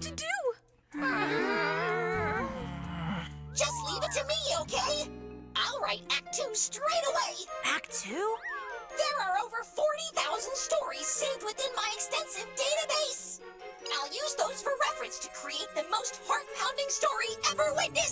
to do! Just leave it to me, okay? I'll write Act 2 straight away! Act 2? There are over 40,000 stories saved within my extensive database! I'll use those for reference to create the most heart-pounding story ever witnessed!